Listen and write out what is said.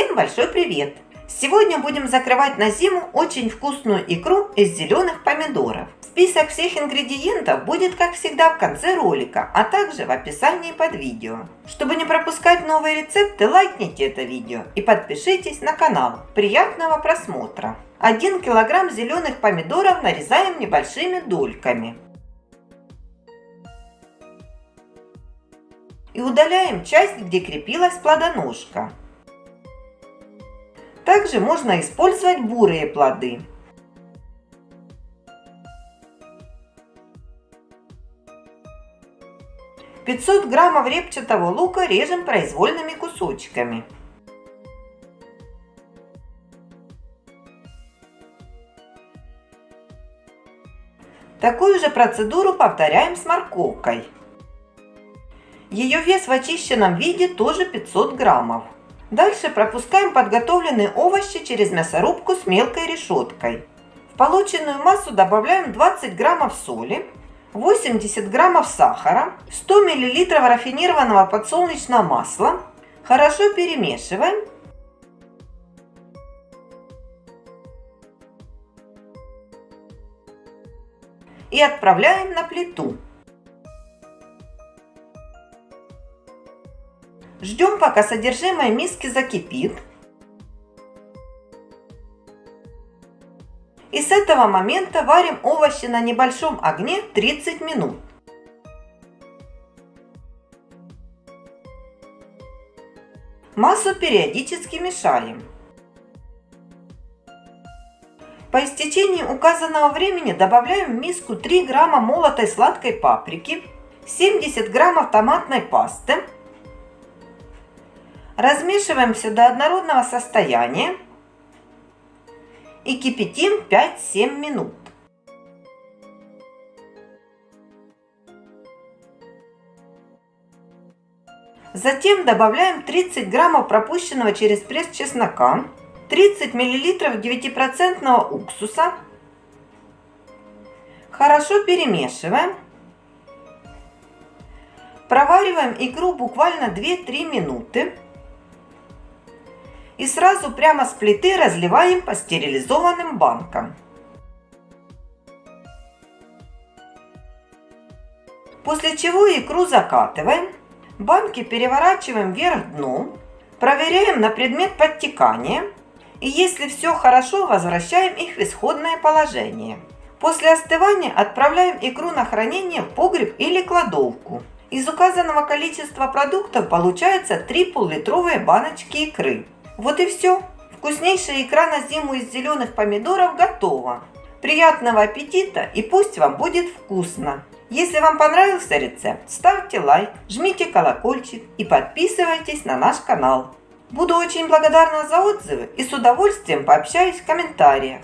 Всем большой привет! Сегодня будем закрывать на зиму очень вкусную икру из зеленых помидоров. Список всех ингредиентов будет, как всегда, в конце ролика, а также в описании под видео. Чтобы не пропускать новые рецепты, лайкните это видео и подпишитесь на канал. Приятного просмотра! 1 килограмм зеленых помидоров нарезаем небольшими дольками. И удаляем часть, где крепилась плодоножка. Также можно использовать бурые плоды. Пятьсот граммов репчатого лука режем произвольными кусочками. Такую же процедуру повторяем с морковкой. Ее вес в очищенном виде тоже 500 граммов. Дальше пропускаем подготовленные овощи через мясорубку с мелкой решеткой. В полученную массу добавляем 20 граммов соли, 80 граммов сахара, 100 миллилитров рафинированного подсолнечного масла. Хорошо перемешиваем. И отправляем на плиту. Ждем, пока содержимое миски закипит. И с этого момента варим овощи на небольшом огне 30 минут. Массу периодически мешаем. По истечении указанного времени добавляем в миску 3 грамма молотой сладкой паприки, 70 граммов томатной пасты, Размешиваем все до однородного состояния и кипятим 5-7 минут. Затем добавляем 30 граммов пропущенного через пресс чеснока, 30 миллилитров 9% уксуса. Хорошо перемешиваем. Провариваем икру буквально 2-3 минуты и сразу прямо с плиты разливаем по стерилизованным банкам. После чего икру закатываем, банки переворачиваем вверх дном, проверяем на предмет подтекания и если все хорошо, возвращаем их в исходное положение. После остывания отправляем икру на хранение в погреб или кладовку. Из указанного количества продуктов получается 3 пол-литровые баночки икры. Вот и все. Вкуснейшая икра на зиму из зеленых помидоров готова. Приятного аппетита и пусть вам будет вкусно! Если вам понравился рецепт, ставьте лайк, жмите колокольчик и подписывайтесь на наш канал. Буду очень благодарна за отзывы и с удовольствием пообщаюсь в комментариях.